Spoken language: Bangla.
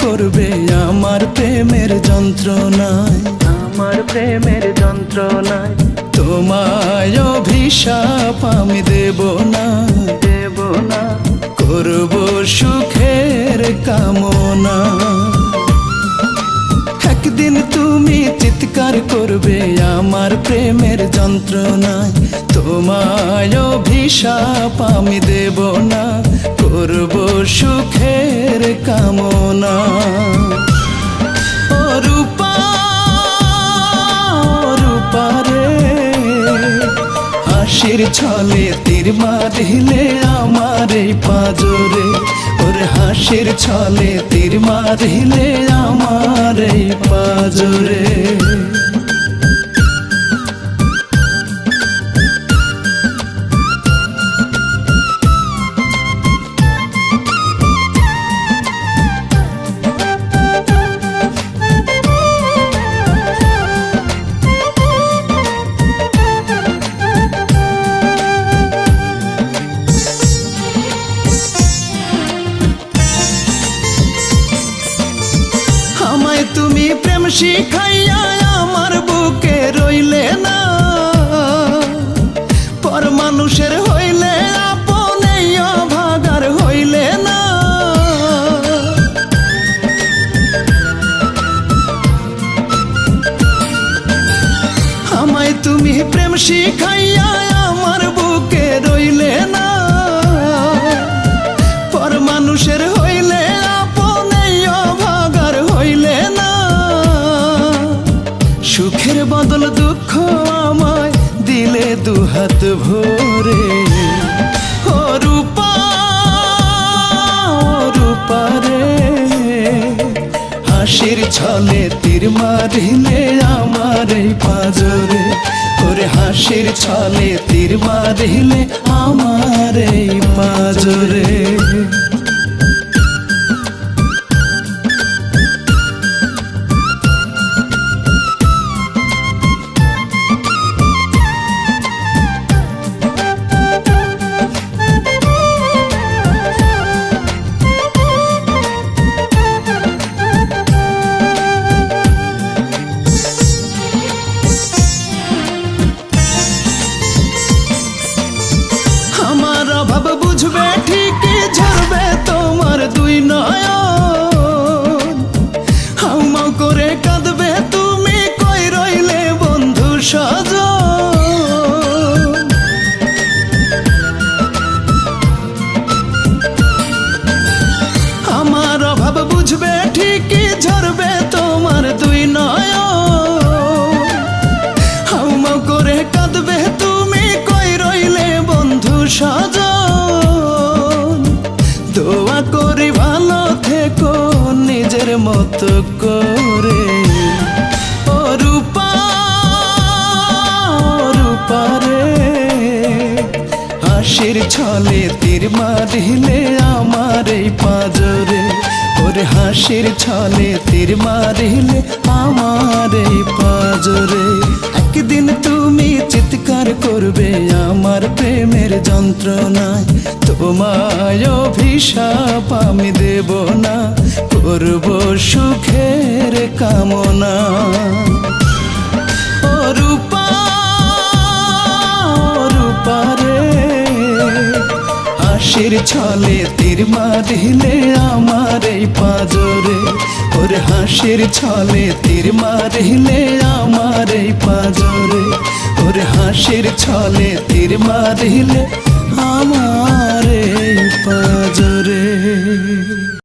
করবে আমার প্রেমের যন্ত্রণায়? আমার প্রেমের যন্ত্রণায়। তোমায় অভিশাপ আমি দেব না। দেব না। করব সুখের কামনা। একদিন তুমি চিৎকার করবে আমার প্রেমের যন্ত্রণায় তোমায় অভিশাপ আমি দেব না, করব সুখের কামনা। ছলে তীর মারিলে আমার এই পাজরে। হাসির ছলে তীর মারিলে আমার পাজরে। তুমি প্রেম শিখাইয়া আমার বুকে রইলে না। পর মানুষের হইলে, আপনে ভাগার হইলে না। আমায় তুমি প্রেম শিখাইয়া আমার বুকে রইলে না। পর মানুষের হইলে বদল দুঃখ আমায় দিলে দুহাত ভরে। ও রূপা ও রূপা রে, হাসির ছলে তীর মারিলে আমার এই পাজরে। ওরে হাসির ছলে তীর মারিলে আমার এই পাজরে। করে ও রূপা, ও রে। হাসির ছলে তীর মারিলে আমার এই পাজরে। ওরে হাসির ছলে তীর মারিলে আমার এই পাজরে। একদিন তুমি চিৎকার করবে আমার প্রেমের যন্ত্রণায়। তোমায় অভিশাপ আমি দেব না, করব সুখের কামনা। হাসির ছলে তীর মারিলে আমার এই পাজরে। ওর হাসির ছলে তীর মারিলে আমার এই পাজরে। ওর হাসির ছলে তীর মারিলে আমার এই পাজরে।